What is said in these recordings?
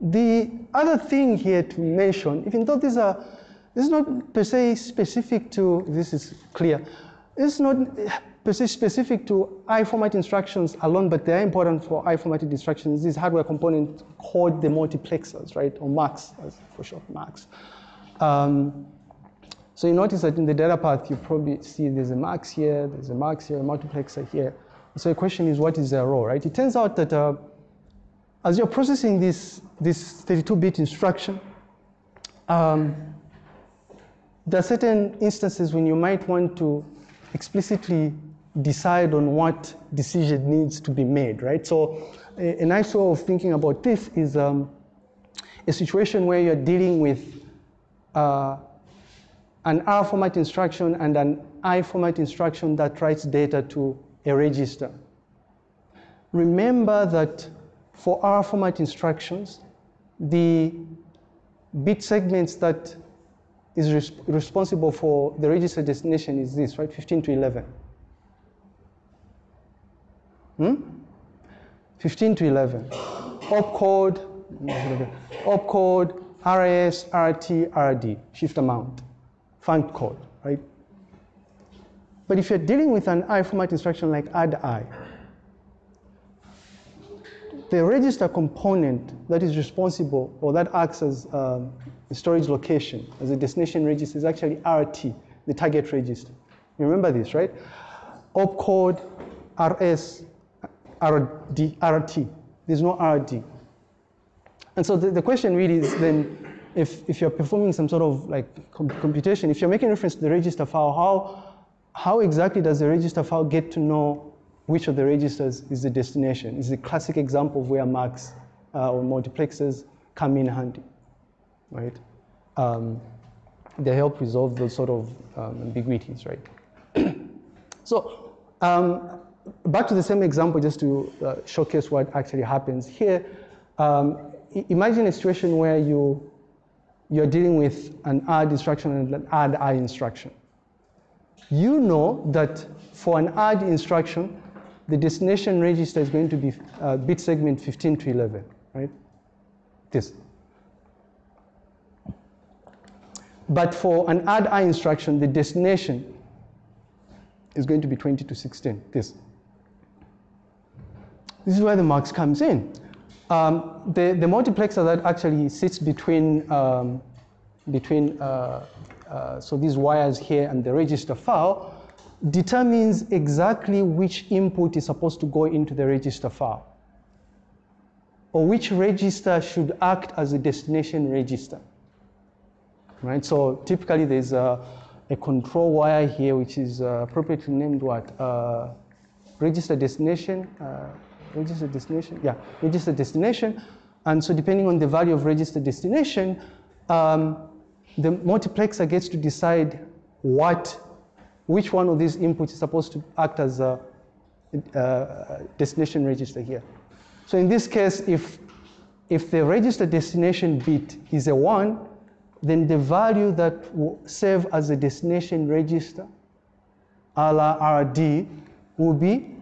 The other thing here to mention, even though these are, this is not per se specific to, this is clear, it's not per se specific to I format instructions alone, but they're important for I formatted instructions. This hardware component called the multiplexers, right, or MUX, for short, MUX. Um, so you notice that in the data path, you probably see there's a mux here, there's a mux here, a multiplexer here. So the question is, what is their role, right? It turns out that uh, as you're processing this, this 32-bit instruction, um, there are certain instances when you might want to explicitly decide on what decision needs to be made, right? So a, a nice way of thinking about this is um, a situation where you're dealing with uh, an R format instruction and an I format instruction that writes data to a register. Remember that for R format instructions, the bit segments that is res responsible for the register destination is this, right? 15 to 11. Hmm? 15 to 11. Opcode, opcode, RS, RT, RD, shift amount func code, right? But if you're dealing with an I format instruction like add I, the register component that is responsible or that acts as um, a storage location, as a destination register, is actually RT, the target register. You remember this, right? Opcode, RS, RD, RT. There's no RD. And so the, the question really is then if, if you're performing some sort of like computation, if you're making reference to the register file, how, how exactly does the register file get to know which of the registers is the destination? It's a classic example of where MUX uh, or multiplexers come in handy, right? Um, they help resolve those sort of um, ambiguities, right? so um, back to the same example just to uh, showcase what actually happens here. Um, imagine a situation where you you're dealing with an add instruction and an add I instruction. You know that for an add instruction, the destination register is going to be uh, bit segment 15 to 11, right? This. But for an add I instruction, the destination is going to be 20 to 16, this. This is where the MUX comes in. Um, the, the multiplexer that actually sits between, um, between uh, uh, so these wires here and the register file determines exactly which input is supposed to go into the register file or which register should act as a destination register. Right, so typically there's a, a control wire here which is uh, appropriately named what? Uh, register destination, uh, register destination, yeah, register destination. And so depending on the value of register destination, um, the multiplexer gets to decide what, which one of these inputs is supposed to act as a, a destination register here. So in this case, if, if the register destination bit is a one, then the value that will serve as a destination register, a la RD, will be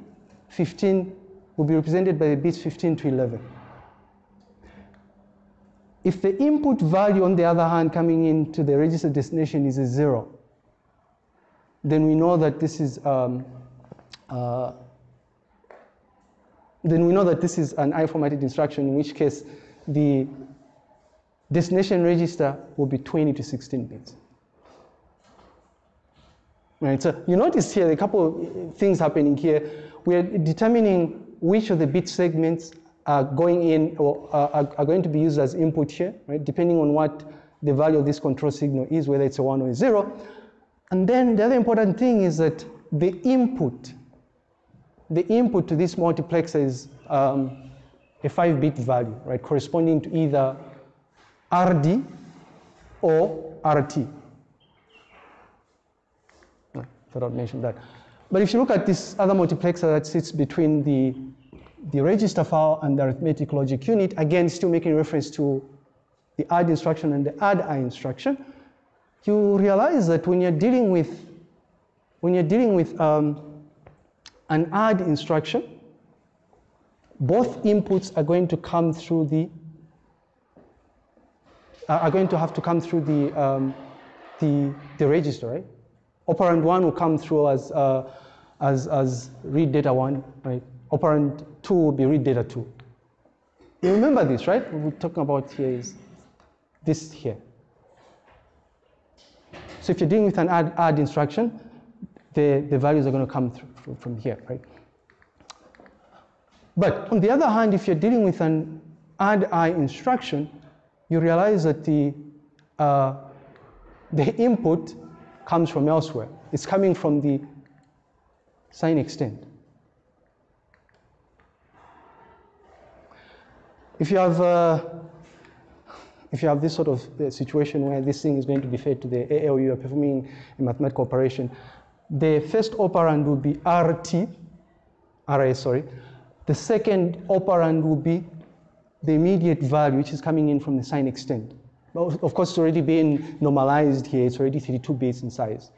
15 will be represented by the bits 15 to 11. If the input value, on the other hand, coming into the register destination is a zero, then we know that this is um, uh, then we know that this is an I-formatted instruction, in which case the destination register will be 20 to 16 bits. Right, so you notice here a couple of things happening here. We're determining which of the bit segments are going in or are, are going to be used as input here, right? Depending on what the value of this control signal is, whether it's a one or a zero. And then the other important thing is that the input, the input to this multiplexer is um, a five bit value, right? Corresponding to either RD or RT. I thought I'd mention that. But if you look at this other multiplexer that sits between the, the register file and the arithmetic logic unit, again, still making reference to the add instruction and the add I instruction, you realize that when you're dealing with, when you're dealing with um, an add instruction, both inputs are going to come through the are going to have to come through the, um, the, the register, right? Operand one will come through as, uh, as, as read data one, right? Operand two will be read data two. You remember this, right? What we're talking about here is this here. So if you're dealing with an add, add instruction, the, the values are going to come through from here, right? But on the other hand, if you're dealing with an add i instruction, you realize that the, uh, the input comes from elsewhere. It's coming from the sign extend. If you have uh, if you have this sort of uh, situation where this thing is going to be fed to the ALU, you're performing a mathematical operation, the first operand will be RT, RA, sorry. The second operand will be the immediate value, which is coming in from the sign extend. Of course, it's already been normalized here. It's already 32 bits in size.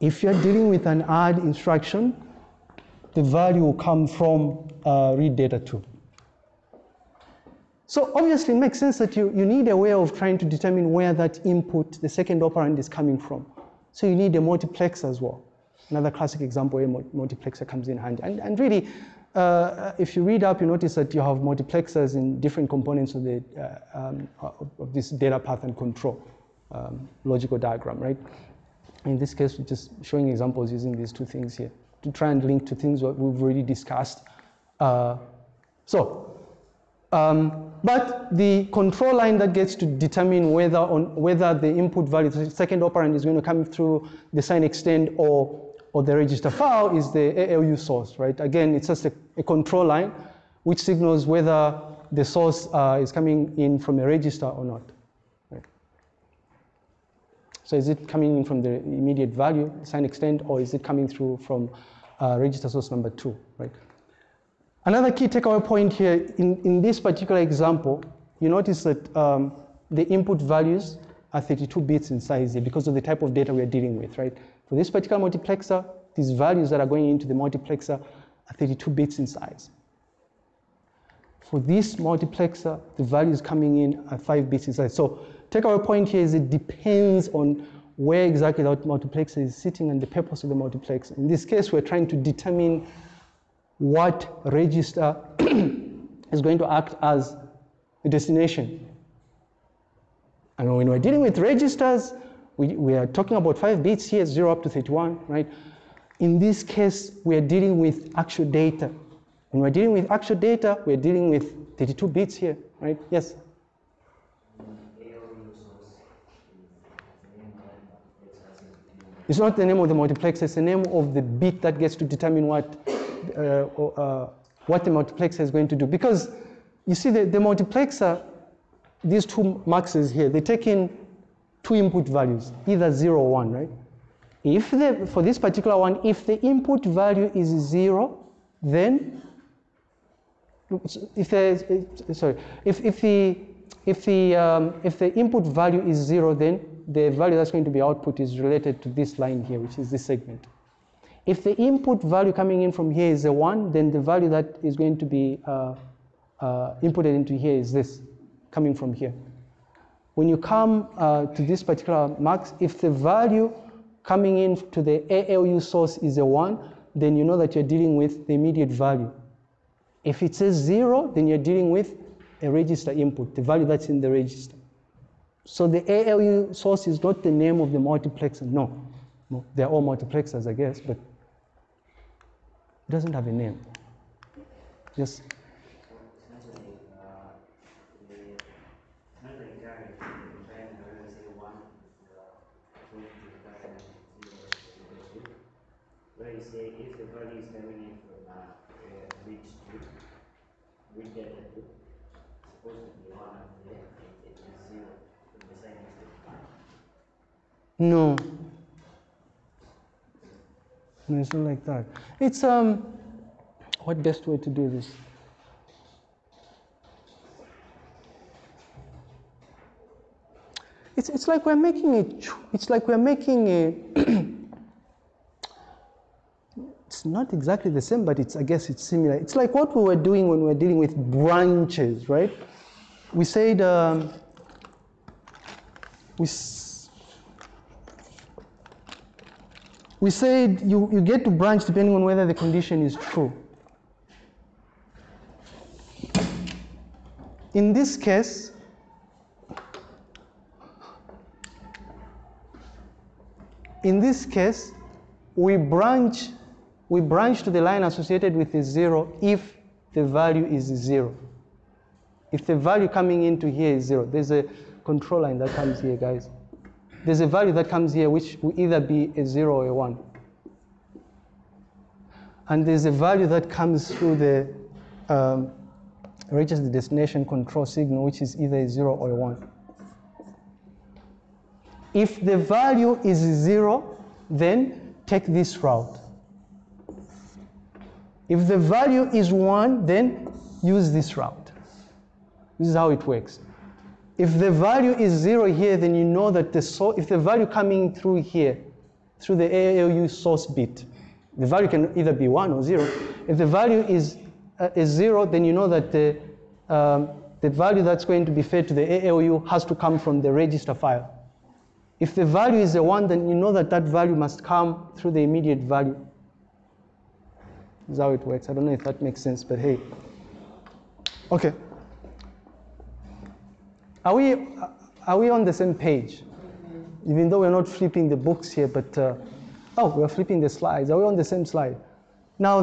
If you're dealing with an add instruction, the value will come from uh, read data 2. So obviously it makes sense that you, you need a way of trying to determine where that input, the second operand is coming from. So you need a multiplexer as well. Another classic example where multiplexer comes in handy. And, and really, uh, if you read up, you notice that you have multiplexers in different components of, the, uh, um, of this data path and control um, logical diagram, right? In this case, we're just showing examples using these two things here to try and link to things that we've already discussed. Uh, so um, but the control line that gets to determine whether, on, whether the input value, the second operand is going to come through the sign extend or, or the register file is the ALU source, right? Again, it's just a, a control line which signals whether the source uh, is coming in from a register or not. Right? So is it coming in from the immediate value, sign extend, or is it coming through from uh, register source number two, right? Another key takeaway point here, in, in this particular example, you notice that um, the input values are 32 bits in size here because of the type of data we're dealing with, right? For this particular multiplexer, these values that are going into the multiplexer are 32 bits in size. For this multiplexer, the values coming in are 5 bits in size. So takeaway point here is it depends on where exactly that multiplexer is sitting and the purpose of the multiplexer. In this case, we're trying to determine what register is going to act as a destination. And when we're dealing with registers, we, we are talking about five bits here, zero up to 31, right? In this case, we are dealing with actual data. When we're dealing with actual data, we're dealing with 32 bits here, right? Yes? It's not the name of the multiplex, it's the name of the bit that gets to determine what uh, uh, what the multiplexer is going to do. Because you see the, the multiplexer, these two muxes here, they take in two input values, either zero or one, right? If the, for this particular one, if the input value is zero, then if there's, sorry, if, if the, if the, um, if the input value is zero, then the value that's going to be output is related to this line here, which is this segment. If the input value coming in from here is a 1, then the value that is going to be uh, uh, inputted into here is this, coming from here. When you come uh, to this particular mux, if the value coming in to the ALU source is a 1, then you know that you're dealing with the immediate value. If it says 0, then you're dealing with a register input, the value that's in the register. So the ALU source is not the name of the multiplexer, no. no they're all multiplexers, I guess, but it doesn't have a name. Yes? where you say if the value is coming in from uh, which which data group supposed to be one and then it, it is zero from the same No. No, it's not like that. It's um, what best way to do this? It's, it's like we're making a, it's like we're making a, it's not exactly the same, but it's, I guess it's similar. It's like what we were doing when we were dealing with branches, right? we said um, we, we said you, you get to branch depending on whether the condition is true. In this case, in this case, we branch, we branch to the line associated with the zero if the value is zero. If the value coming into here is zero, there's a control line that comes here, guys. There's a value that comes here which will either be a zero or a one. And there's a value that comes through the um, reaches the destination control signal, which is either a zero or a one. If the value is zero, then take this route. If the value is one, then use this route. This is how it works. If the value is zero here, then you know that the so if the value coming through here, through the ALU source bit, the value can either be one or zero. If the value is, uh, is zero, then you know that the, um, the value that's going to be fed to the ALU has to come from the register file. If the value is a one, then you know that that value must come through the immediate value. This is how it works. I don't know if that makes sense, but hey. Okay. Are we, are we on the same page? Even though we're not flipping the books here, but, uh, oh, we're flipping the slides. Are we on the same slide? Now,